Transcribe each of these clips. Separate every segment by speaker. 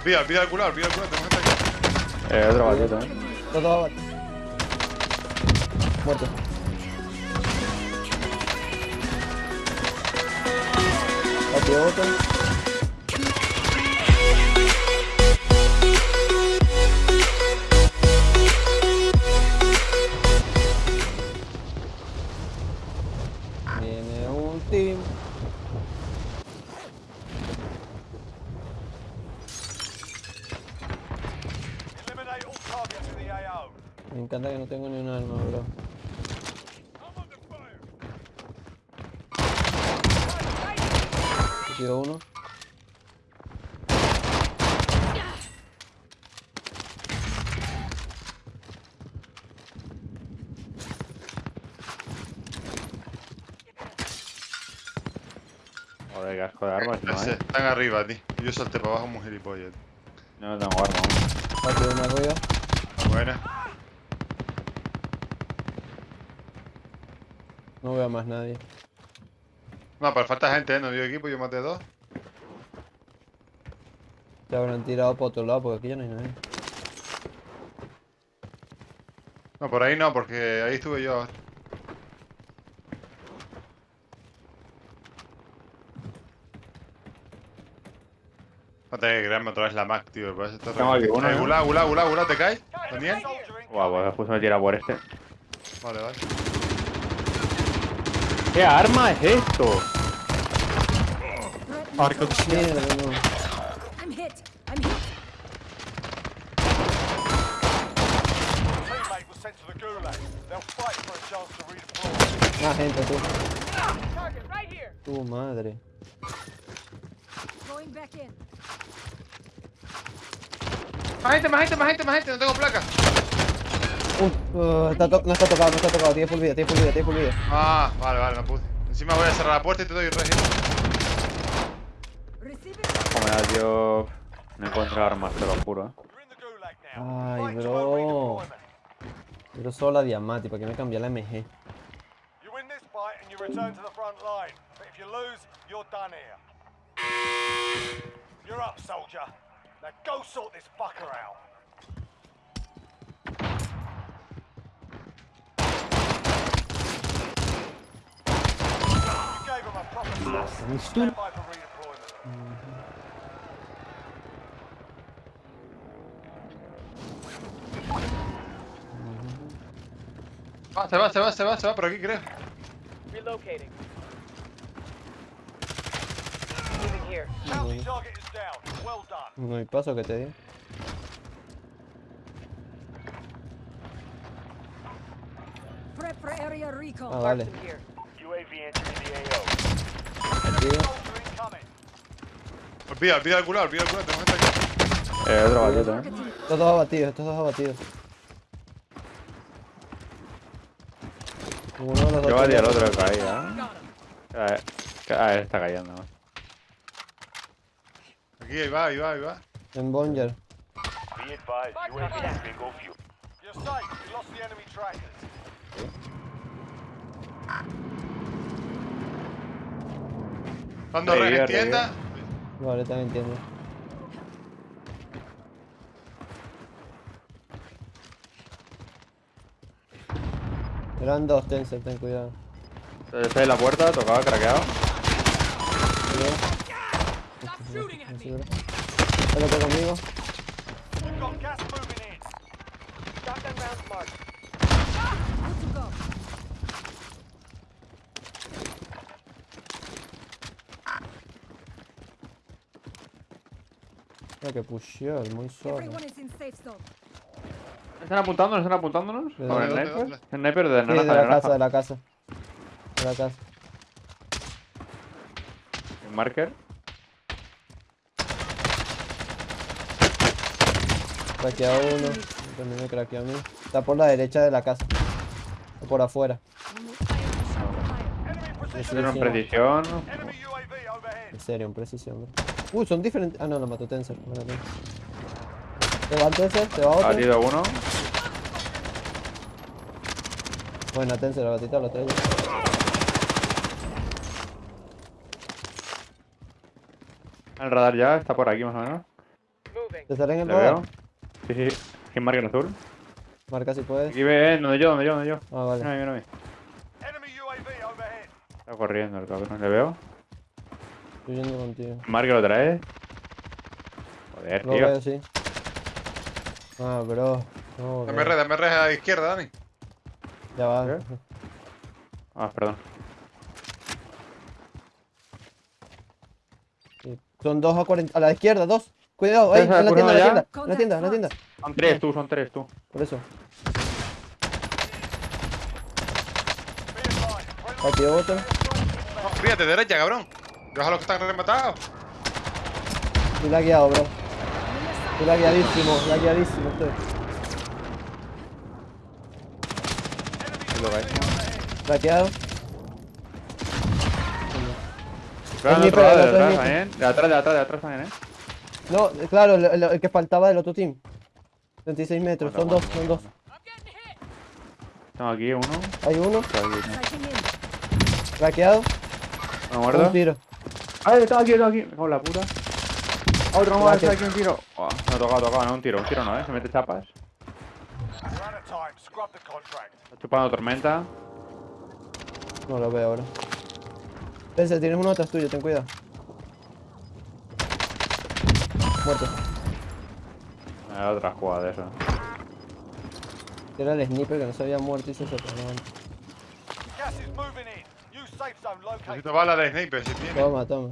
Speaker 1: Olvida, olvida el culo, olvida el culo, tenemos gente aquí.
Speaker 2: Eh, otro batido, eh.
Speaker 3: Todo abajo. Muerto. Batido otro. Me encanta que no tengo ni un arma, bro. Batido uno.
Speaker 2: Joder, qué asco de armas, no,
Speaker 1: Ese,
Speaker 2: eh.
Speaker 1: Están arriba, tío. Yo salté para abajo como un gilipollas.
Speaker 2: No tengo arma aún.
Speaker 3: Batido uno arriba.
Speaker 1: Buena.
Speaker 3: No veo a más nadie.
Speaker 1: No, pero falta gente, ¿eh? No dio equipo, yo maté dos.
Speaker 3: Se habrán tirado por otro lado porque aquí ya no hay nadie.
Speaker 1: No, por ahí no, porque ahí estuve yo. No te que creerme otra vez la Mac, tío. Parece esto
Speaker 2: Tengo aquí uno,
Speaker 1: Eh,
Speaker 2: ¿no?
Speaker 1: Gula, gula, gula, gula, ¿te caes?
Speaker 4: In
Speaker 2: Guau, pues justo me tira por este.
Speaker 1: Vale, vale.
Speaker 2: ¿Qué arma es esto?
Speaker 3: Mierda, no.
Speaker 5: I'm hit. I'm hit.
Speaker 4: teammate was sent to the gulag. They'll fight for a chance to redeploy.
Speaker 3: Más gente, tú.
Speaker 5: Target right here.
Speaker 3: Tu madre.
Speaker 5: Going back in.
Speaker 1: Más gente, más gente, más gente, más gente. No tengo placa.
Speaker 3: Uh, uh, está no está tocado, no está tocado. Tiene full vida, tiene full vida, tiene full vida.
Speaker 1: Ah, vale, vale, no pude. Encima voy a cerrar la puerta y te doy regi.
Speaker 5: Receive it.
Speaker 2: Joder, tío. No encuentro armas, te lo juro, eh.
Speaker 3: Ay, bro. Pero solo la diamante, ¿para qué me cambié la MG?
Speaker 4: You're up, soldier. Now go sort this fucker out. You gave him a
Speaker 1: Va, se va, se va, se va, se va por aquí, creo.
Speaker 6: Relocating. Moving here.
Speaker 4: Bounty target is down. Well done.
Speaker 3: No hay paso que te di.
Speaker 5: Prep for area recon.
Speaker 3: Ah, vale.
Speaker 6: Marksman here.
Speaker 4: UAV entering the AO.
Speaker 1: Olvida, olvida el culo, olvida el culo, tenemos gente aquí.
Speaker 2: Eh, otro batido, eh.
Speaker 3: Estos dos abatidos, estos dos abatidos. Uno de los dos.
Speaker 2: Yo batí al otro que caía, eh. Eh, Ah, él está cayendo.
Speaker 1: Aquí, ahí va, ahí va, ahí va.
Speaker 3: En Bonger.
Speaker 4: You lost the enemy trackers.
Speaker 1: Dando
Speaker 2: Ahí,
Speaker 1: res en
Speaker 2: arriba.
Speaker 1: tienda.
Speaker 3: Vale, también entiendo. Eran dos Tensor, ten cuidado.
Speaker 2: Está en la puerta, tocaba, craqueado.
Speaker 3: Espérate conmigo. Que pusheó, el muy solo.
Speaker 2: ¿Están apuntándonos? ¿Están apuntándonos?
Speaker 3: ¿De
Speaker 2: ¿Con el sniper? El sniper de
Speaker 3: Sí,
Speaker 2: naranja,
Speaker 3: de
Speaker 2: de
Speaker 3: la casa, de la casa. De la casa.
Speaker 2: El marker.
Speaker 3: Craqueado uno. También me craqueó a mí. Está por la derecha de la casa. O por afuera. Sí.
Speaker 2: Tiene
Speaker 3: sí.
Speaker 2: precisión.
Speaker 3: En serio, en precisión, bro. Uy, son diferentes. Ah, no, lo mató Tensor. Te va el Tensor, te va
Speaker 2: Ha
Speaker 3: otro.
Speaker 2: batido uno.
Speaker 3: Bueno, Tensor, la batita lo traigo.
Speaker 2: El radar ya está por aquí más o menos.
Speaker 3: ¿Te sale en el
Speaker 2: ¿Le
Speaker 3: radar?
Speaker 2: veo? Sí, sí. ¿Quién marca en azul?
Speaker 3: Marca si puedes.
Speaker 2: Aquí ve, eh, donde yo, donde yo, donde yo.
Speaker 3: Ah, vale.
Speaker 2: Está corriendo el cabrón. ¿Le veo?
Speaker 3: Estoy yendo contigo.
Speaker 2: Marca lo trae. Joder,
Speaker 3: Lo
Speaker 2: tío.
Speaker 3: sí. Ah, bro. No,
Speaker 1: Dame red, dame red a la izquierda, Dani.
Speaker 3: Ya va.
Speaker 2: ¿Qué? Ah, perdón.
Speaker 3: Sí. Son dos a 40. A la izquierda, dos. Cuidado, ahí, en
Speaker 2: ¿Esa
Speaker 3: la tienda, en la tienda. En la tienda, en la tienda.
Speaker 2: Son tres tú, son tres tú.
Speaker 3: Por eso. Aquí otro.
Speaker 1: No, fíjate, derecha, cabrón. Deja los que están rematados.
Speaker 3: Estoy lagueado, bro. Estoy lagueadísimo, lagueadísimo estoy.
Speaker 2: Lo que hay.
Speaker 3: Laqueado.
Speaker 2: Claro, de de atrás también. De atrás, de atrás, de atrás también, eh.
Speaker 3: No, claro, el, el- el que faltaba del otro team. 36 metros, son dos, son dos.
Speaker 2: Tengo aquí uno.
Speaker 3: Hay uno, laqueado,
Speaker 2: ¿Me
Speaker 3: un
Speaker 2: muerto?
Speaker 3: tiro.
Speaker 2: ¡Ay, está aquí, está aquí! Me cago la puta. Otro más, está aquí un tiro. Oh, no ha tocado, tocado, no, un tiro, un tiro no, eh. Se mete chapas. Está chupando tormenta.
Speaker 3: No lo veo ahora. Pense, tienes uno atrás tuyo, ten cuidado. Muerto.
Speaker 2: Era otra jugada de eso.
Speaker 3: Era el sniper que no se había muerto y se sorprendió.
Speaker 1: Necesito balas de sniper si tiene.
Speaker 3: Toma, toma.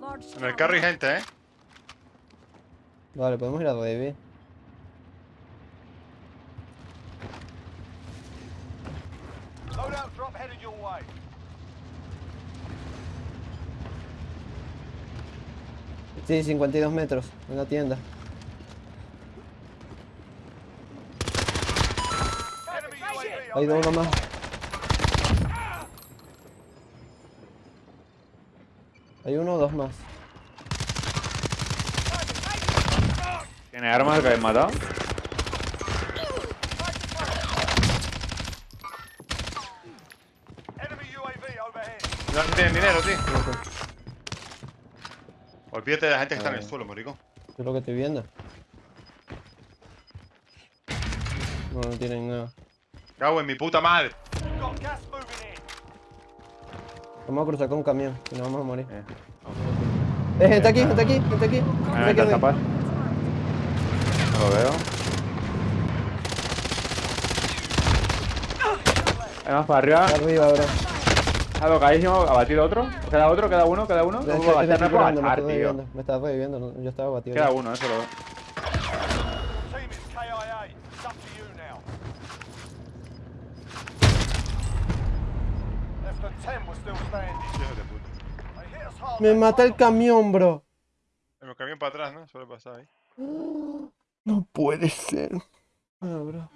Speaker 5: Large
Speaker 1: En el carro hay gente, eh.
Speaker 3: Vale, podemos ir a revivir.
Speaker 4: Loadout drop headed your way.
Speaker 3: Sí, 52 metros en la tienda. Hay dos, uno más. Hay uno o dos más.
Speaker 2: ¿Tiene armas que habéis matado?
Speaker 1: No tienen dinero, tío. Olvídate de la gente que está en el
Speaker 3: Ah.
Speaker 1: suelo, marico.
Speaker 3: eso es lo que estoy viendo. No, no tienen nada.
Speaker 1: Cago en mi puta madre.
Speaker 3: Vamos a cruzar con un camión, si no vamos a morir.
Speaker 2: Eh.
Speaker 3: Eh, gente aquí, gente aquí, gente aquí.
Speaker 2: Ah,
Speaker 3: Gente
Speaker 2: ¿me
Speaker 3: arriba.
Speaker 2: chapas? No lo veo. Hay más para arriba.
Speaker 3: Arriba, bro.
Speaker 2: Ha tocadísimo, ha batido otro. Queda otro, queda uno, queda uno.
Speaker 3: Estoy,
Speaker 2: puedo
Speaker 3: me
Speaker 2: agachar,
Speaker 3: estoy curando, me estoy
Speaker 2: tío.
Speaker 3: reviviendo. Me estaba reviviendo, yo estaba batido.
Speaker 2: Queda
Speaker 3: ya.
Speaker 2: uno, eso lo veo.
Speaker 3: Me mata el camión, bro.
Speaker 1: El camión para atrás, ¿no? Suele pasar ahí.
Speaker 3: No puede ser. Ah, bro.